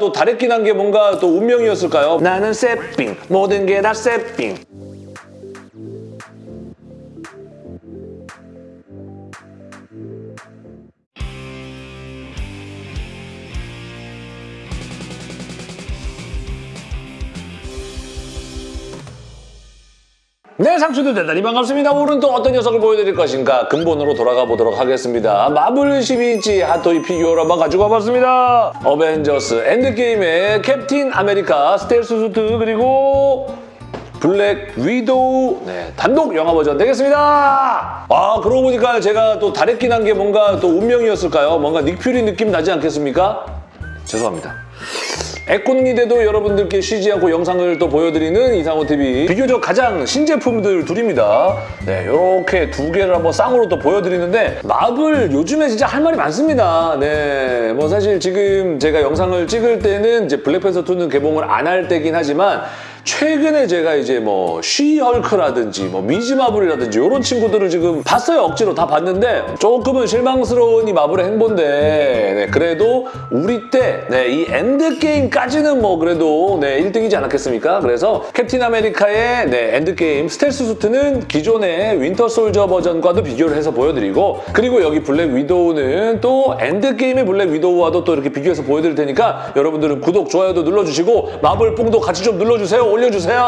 또 다랬긴 한게 뭔가 또 운명이었을까요? 나는 세핑 모든 게 다 세핑 네, 상추들 대단히 반갑습니다. 오늘은 또 어떤 녀석을 보여드릴 것인가 근본으로 돌아가 보도록 하겠습니다. 마블 12인치 핫토이 피규어를 한번 가지고 와봤습니다. 어벤져스 엔드게임의 캡틴 아메리카 스텔스 수트 그리고 블랙 위도우 네, 단독 영화 버전 되겠습니다. 아 그러고 보니까 제가 또 다랬긴 한게 뭔가 또 운명이었을까요? 뭔가 닉퓨리 느낌 나지 않겠습니까? 죄송합니다. 에코능이돼도 여러분들께 쉬지 않고 영상을 또 보여드리는 이상호TV 비교적 가장 신제품들 둘입니다. 네, 이렇게 두 개를 한번 쌍으로 또 보여드리는데 마블 요즘에 진짜 할 말이 많습니다. 네, 뭐 사실 지금 제가 영상을 찍을 때는 이제 블랙팬서 2는 개봉을 안 할 때긴 하지만 최근에 제가 이제 뭐 쉬헐크라든지 뭐 미즈마블이라든지 이런 친구들을 지금 봤어요 억지로 다 봤는데 조금은 실망스러운 이 마블의 행보인데 네, 그래도 우리 때 네, 이 엔드게임까지는 뭐 그래도 네, 1등이지 않았겠습니까? 그래서 캡틴 아메리카의 네, 엔드게임 스텔스 수트는 기존의 윈터 솔저 버전과도 비교를 해서 보여드리고 그리고 여기 블랙 위도우는 또 엔드게임의 블랙 위도우와도 또 이렇게 비교해서 보여드릴 테니까 여러분들은 구독, 좋아요도 눌러주시고 마블 뽕도 같이 좀 눌러주세요. 올려주세요.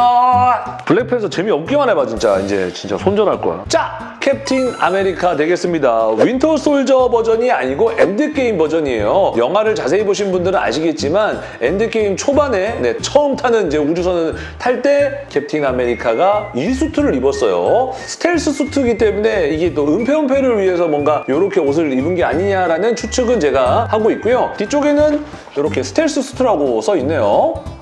블랙팬서 재미없기만 해봐 진짜 이제 진짜 손절할 거야. 자, 캡틴 아메리카 되겠습니다. 윈터 솔저 버전이 아니고 엔드게임 버전이에요. 영화를 자세히 보신 분들은 아시겠지만 엔드게임 초반에 네, 처음 타는 이제 우주선을 탈 때 캡틴 아메리카가 이 수트를 입었어요. 스텔스 수트이기 때문에 이게 또 은폐 엄폐를 위해서 뭔가 이렇게 옷을 입은 게 아니냐라는 추측은 제가 하고 있고요. 뒤쪽에는 이렇게 스텔스 수트라고 써 있네요.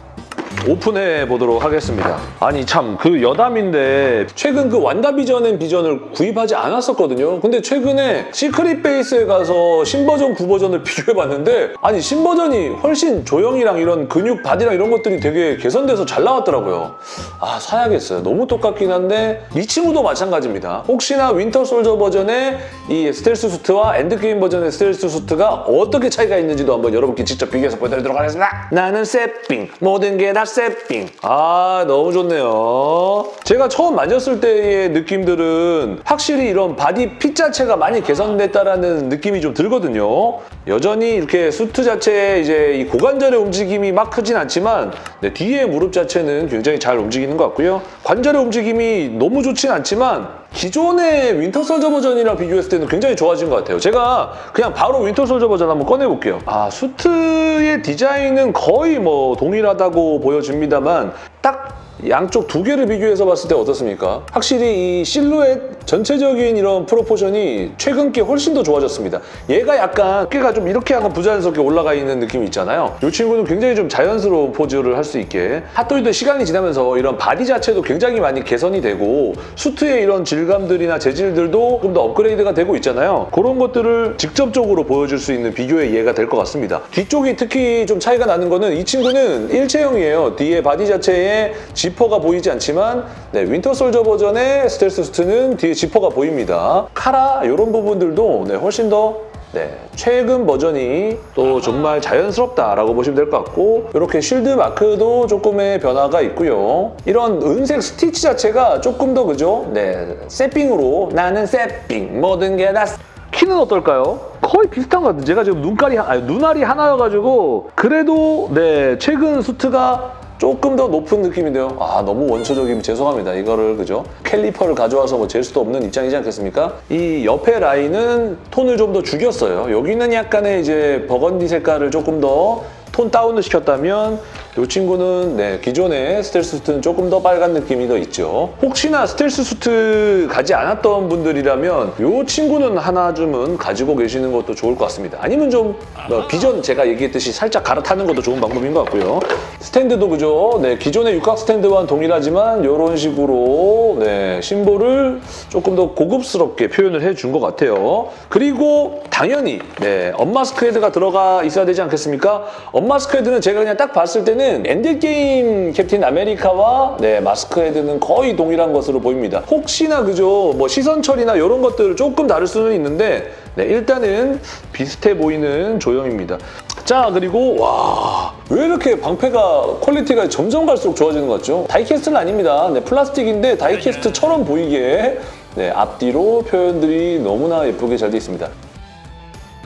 오픈해 보도록 하겠습니다. 아니 참 그 여담인데 최근 그 완다비전의 비전을 구입하지 않았었거든요. 근데 최근에 시크릿 베이스에 가서 신버전, 구버전을 비교해봤는데 아니 신버전이 훨씬 조형이랑 이런 근육, 바디랑 이런 것들이 되게 개선돼서 잘 나왔더라고요. 아 사야겠어요. 너무 똑같긴 한데 이 친구도 마찬가지입니다. 혹시나 윈터 솔저 버전의 이 스텔스 수트와 엔드게임 버전의 스텔스 수트가 어떻게 차이가 있는지도 한번 여러분께 직접 비교해서 보여드리도록 하겠습니다. 나는 새삥 모든 게 다 새삥. 아 너무 좋네요. 제가 처음 만졌을 때의 느낌들은 확실히 이런 바디 핏 자체가 많이 개선됐다라는 느낌이 좀 들거든요. 여전히 이렇게 수트 자체에 이제 이 고관절의 움직임이 막 크진 않지만 네, 뒤에 무릎 자체는 굉장히 잘 움직이는 것 같고요. 관절의 움직임이 너무 좋진 않지만 기존의 윈터 솔저 버전이랑 비교했을 때는 굉장히 좋아진 것 같아요. 제가 그냥 바로 윈터 솔저 버전 한번 꺼내볼게요. 아, 수트의 디자인은 거의 뭐 동일하다고 보여집니다만 딱 양쪽 두 개를 비교해서 봤을 때 어떻습니까? 확실히 이 실루엣 전체적인 이런 proportion이 최근 게 훨씬 더 좋아졌습니다. 얘가 약간 어깨가 좀 이렇게 약간 부자연스럽게 올라가 있는 느낌이 있잖아요. 이 친구는 굉장히 좀 자연스러운 포즈를 할 수 있게 핫토이도 시간이 지나면서 이런 바디 자체도 굉장히 많이 개선이 되고 수트의 이런 질감들이나 재질들도 좀 더 업그레이드가 되고 있잖아요. 그런 것들을 직접적으로 보여줄 수 있는 비교의 예가 될 것 같습니다. 뒤쪽이 특히 좀 차이가 나는 거는 이 친구는 일체형이에요. 뒤에 바디 자체에 지퍼가 보이지 않지만 네, 윈터 솔저 버전의 스텔스 수트는 뒤에 지퍼가 보입니다. 카라 이런 부분들도 네, 훨씬 더 네, 최근 버전이 또 정말 자연스럽다라고 보시면 될 것 같고 이렇게 쉴드 마크도 조금의 변화가 있고요. 이런 은색 스티치 자체가 조금 더 그죠? 네, 새삥으로 나는 새삥 모든 게 다 키는 어떨까요? 거의 비슷한 것 같아요. 제가 지금 눈깔이, 아니, 눈알이 하나여가지고 그래도 네 최근 수트가 조금 더 높은 느낌인데요. 아 너무 원초적이면 죄송합니다. 이거를 그죠? 캘리퍼를 가져와서 뭐 잴 수도 없는 입장이지 않겠습니까? 이 옆에 라인은 톤을 좀 더 죽였어요. 여기는 약간의 이제 버건디 색깔을 조금 더 톤 다운을 시켰다면 이 친구는 네, 기존의 스텔스 수트는 조금 더 빨간 느낌이 더 있죠. 혹시나 스텔스 수트 가지 않았던 분들이라면 이 친구는 하나쯤은 가지고 계시는 것도 좋을 것 같습니다. 아니면 좀 뭐, 비전 제가 얘기했듯이 살짝 갈아타는 것도 좋은 방법인 것 같고요. 스탠드도 그죠? 네, 기존의 육각 스탠드와는 동일하지만 이런 식으로 네, 심볼을 조금 더 고급스럽게 표현을 해준 것 같아요. 그리고 당연히 네, unmask 헤드가 들어가 있어야 되지 않겠습니까? unmask 헤드는 제가 그냥 딱 봤을 때는 엔드게임 캡틴 아메리카와 네, 마스크 헤드는 거의 동일한 것으로 보입니다. 혹시나 그죠? 뭐 시선 처리나 이런 것들 조금 다를 수는 있는데 네, 일단은 비슷해 보이는 조형입니다. 자 그리고 와. 왜 이렇게 방패가 퀄리티가 점점 갈수록 좋아지는 것 같죠? die-cast는 아닙니다. 네, 플라스틱인데 die-cast처럼 보이게 네, 앞뒤로 표현들이 너무나 예쁘게 잘 되어 있습니다.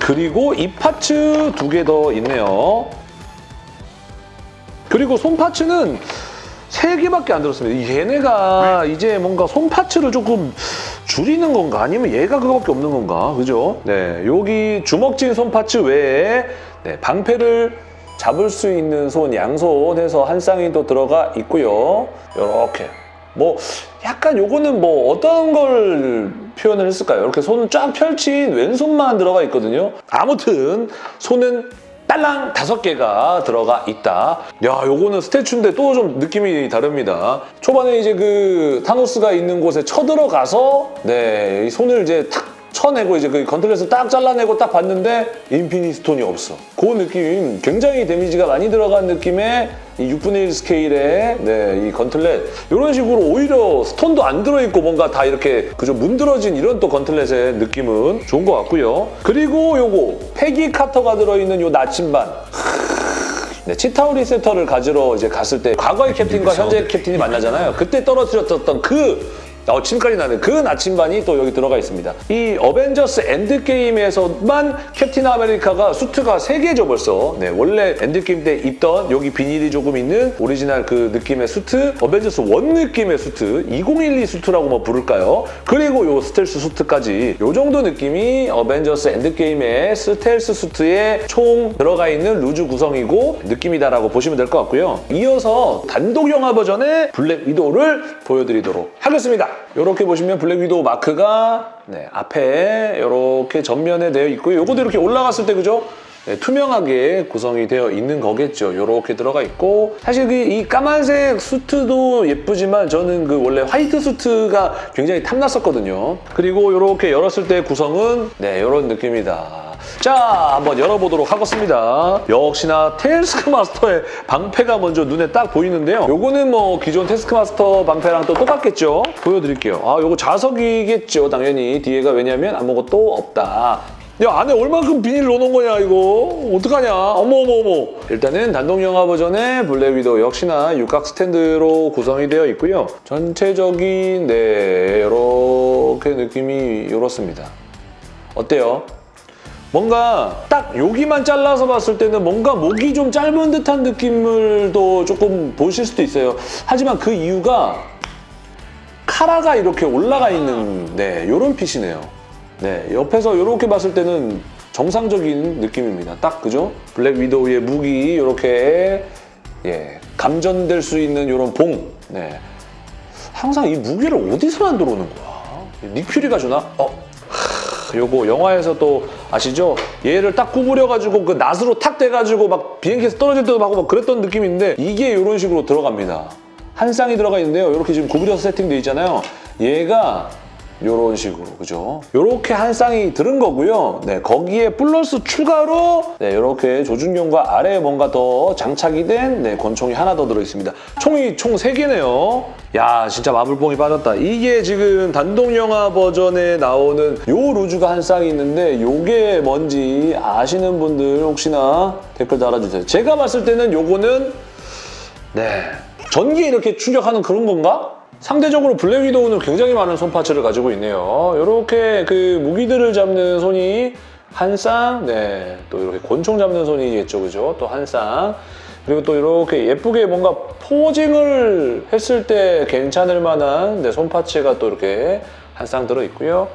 그리고 이 파츠 두 개 더 있네요. 그리고 손 파츠는 세 개밖에 안 들었습니다. 얘네가 이제 뭔가 손 파츠를 조금 줄이는 건가 아니면 얘가 그거밖에 없는 건가 그죠? 네, 여기 주먹진 손 파츠 외에 네, 방패를 잡을 수 있는 손 양손 해서 한 쌍이 또 들어가 있고요. 이렇게 뭐 약간 요거는 뭐 어떤 걸 표현을 했을까요? 이렇게 손을 쫙 펼친 왼손만 들어가 있거든요. 아무튼 손은 딸랑 다섯 개가 들어가 있다. 야, 요거는 statue인데 또 좀 느낌이 다릅니다. 초반에 이제 그 타노스가 있는 곳에 쳐들어가서 네, 이 손을 이제 탁 쳐내고 이제 그 gauntlet을 딱 잘라내고 딱 봤는데 인피니티 스톤이 없어. 그 느낌 굉장히 데미지가 많이 들어간 느낌의 이 6분의 1 스케일의 네, 이 gauntlet 이런 식으로 오히려 stone도 안 들어있고 뭔가 다 이렇게 그저 문드러진 이런 또 gauntlet의 느낌은 좋은 것 같고요. 그리고 요거 페기 카터가 들어있는 요 나침반 네, 치타우리 scepter를 가지러 이제 갔을 때 과거의 캡틴과 현재 캡틴이 만나잖아요. 그때 떨어뜨렸던 그 어, 침까지 나는 그 나침반이 또 여기 들어가 있습니다. 이 어벤져스 엔드게임에서만 캡틴 아메리카가 수트가 3개죠 벌써. 네, 원래 엔드게임 때 입던 여기 비늘이 조금 있는 오리지널 그 느낌의 수트, 어벤져스 1 느낌의 수트, 2012 수트라고 뭐 부를까요? 그리고 요 스텔스 수트까지 요 정도 느낌이 어벤져스 엔드게임의 스텔스 수트에 총 들어가 있는 loose 구성이고 느낌이다라고 보시면 될 것 같고요. 이어서 단독 영화 버전의 블랙 위도우를 보여드리도록 하겠습니다. 이렇게 보시면 블랙 위도우 마크가 네, 앞에 이렇게 전면에 되어 있고요. 요것도 이렇게 올라갔을 때 그죠? 네, 투명하게 구성이 되어 있는 거겠죠. 이렇게 들어가 있고 사실 그이 까만색 수트도 예쁘지만 저는 그 원래 화이트 수트가 굉장히 탐났었거든요. 그리고 이렇게 열었을 때 구성은 네 이런 느낌이다. 자, 한번 열어보도록 하겠습니다. 역시나 태스크마스터의 방패가 먼저 눈에 딱 보이는데요. 요거는 뭐 기존 태스크마스터 방패랑 또 똑같겠죠? 보여드릴게요. 아, 요거 자석이겠죠, 당연히. 뒤에가 왜냐면 아무것도 없다. 야 안에 얼만큼 비닐 넣어놓은 거냐 이거? 어떡하냐? 어머 어머 어머. 일단은 단독 영화 버전의 블랙 위도우 역시나 육각 스탠드로 구성이 되어 있고요. 전체적인 네 이렇게 느낌이 이렇습니다. 어때요? 뭔가 딱 여기만 잘라서 봤을 때는 뭔가 목이 좀 짧은 듯한 느낌을 또 조금 보실 수도 있어요. 하지만 그 이유가 카라가 이렇게 올라가 있는 네 이런 핏이네요 네, 옆에서 이렇게 봤을 때는 정상적인 느낌입니다. 딱 그죠? 블랙 위도우의 무기 이렇게 예, 감전될 수 있는 이런 봉. 네. 항상 이 무기를 어디서 만들어 오는 거야? 닉퓨리가 주나? 어, 하, 요거 영화에서 또 아시죠? 얘를 딱 구부려가지고 그 낫으로 탁 대가지고 막 비행기에서 떨어질 때도 하고 막 그랬던 느낌인데 이게 이런 식으로 들어갑니다. 한 쌍이 들어가 있는데요. 이렇게 지금 구부려서 세팅돼 있잖아요. 얘가 이런 식으로 그죠? 이렇게 한 쌍이 들은 거고요. 네, 거기에 플러스 추가로 네, 이렇게 조준경과 아래에 뭔가 더 장착이 된 네, 권총이 하나 더 들어있습니다. 총이 총 3개네요. 야 진짜 마블뽕이 빠졌다. 이게 지금 단독 영화 버전에 나오는 요 루즈가 한 쌍이 있는데 요게 뭔지 아시는 분들 혹시나 댓글 달아주세요. 제가 봤을 때는 요거는 네 전기에 이렇게 충격하는 그런 건가? 상대적으로 블랙 위도우는 굉장히 많은 손 파츠를 가지고 있네요. 이렇게 그 무기들을 잡는 손이 한 쌍, 네, 또 이렇게 권총 잡는 손이겠죠, 그죠? 또 한 쌍. 그리고 또 이렇게 예쁘게 뭔가 posing을 했을 때 괜찮을 만한 네, 손 parts가 또 이렇게 한 쌍 들어있고요.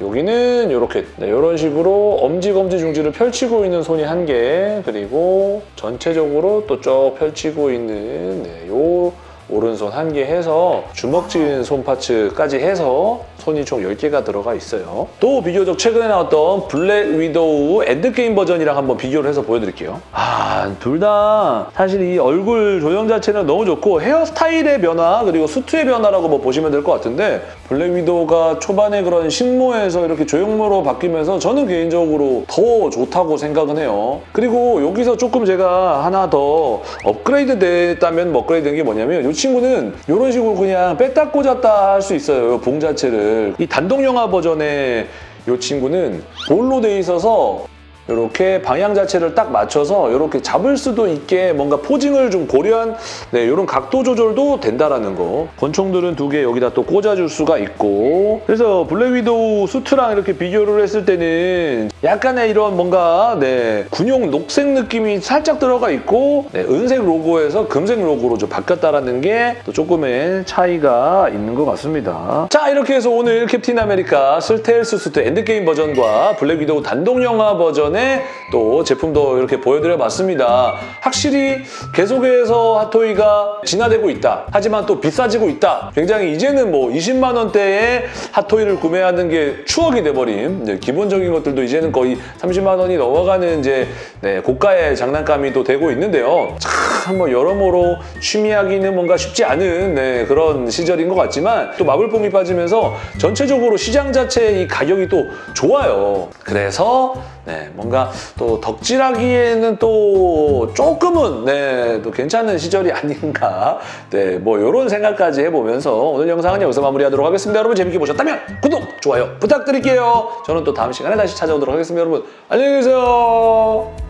여기는 이렇게 네, 이런 식으로 엄지 검지 중지를 펼치고 있는 손이 한 개, 그리고 전체적으로 또 쭉 펼치고 있는 네, 요 오른손 한 개 해서 주먹진 손 parts까지 해서 손이 총 10개가 들어가 있어요. 또 비교적 최근에 나왔던 블랙 위도우 엔드게임 버전이랑 한번 비교를 해서 보여드릴게요. 아, 둘 다 사실 이 얼굴 조형 자체는 너무 좋고 헤어스타일의 변화 그리고 수트의 변화라고 뭐 보시면 될 것 같은데 블랙 위도우가 초반에 그런 식모에서 이렇게 조형모로 바뀌면서 저는 개인적으로 더 좋다고 생각은 해요. 그리고 여기서 조금 제가 하나 더 업그레이드 됐다면 뭐 업그레이드 된 게 뭐냐면 이 친구는 이런 식으로 그냥 뺐다 꽂았다 할 수 있어요. 봉 자체를. 이 단독 영화 버전의 이 친구는 볼로 돼 있어서 이렇게 방향 자체를 딱 맞춰서 이렇게 잡을 수도 있게 뭔가 posing을 좀 고려한 네, 이런 각도 조절도 된다라는 거. 권총들은 두 개 여기다 또 꽂아줄 수가 있고 그래서 블랙 위도우 수트랑 이렇게 비교를 했을 때는 약간의 이런 뭔가 네, 군용 녹색 느낌이 살짝 들어가 있고 네, 은색 로고에서 금색 로고로 좀 바뀌었다라는 게 또 조금의 차이가 있는 것 같습니다. 자 이렇게 해서 오늘 캡틴 아메리카 스텔스 수트 엔드게임 버전과 블랙 위도우 단독 영화 버전의 또 제품도 이렇게 보여드려봤습니다. 확실히 계속해서 핫토이가 진화되고 있다. 하지만 또 비싸지고 있다. 굉장히 이제는 뭐 20만 원대의 핫토이를 구매하는 게 추억이 돼버린 이제 기본적인 것들도 이제는 거의 30만 원이 넘어가는 이제 네, 고가의 장난감이 또 되고 있는데요. 참 뭐 여러모로 취미하기는 뭔가 쉽지 않은 네, 그런 시절인 것 같지만 또 마블뽕이 빠지면서 전체적으로 시장 자체의 이 가격이 또 좋아요. 그래서 네, 뭔가 또 덕질하기에는 또 조금은 네, 또 괜찮은 시절이 아닌가 네, 뭐 이런 생각까지 해보면서 오늘 영상은 여기서 마무리하도록 하겠습니다. 여러분 재밌게 보셨다면 구독, 좋아요 부탁드릴게요. 저는 또 다음 시간에 다시 찾아오도록 하겠습니다. 여러분 안녕히 계세요.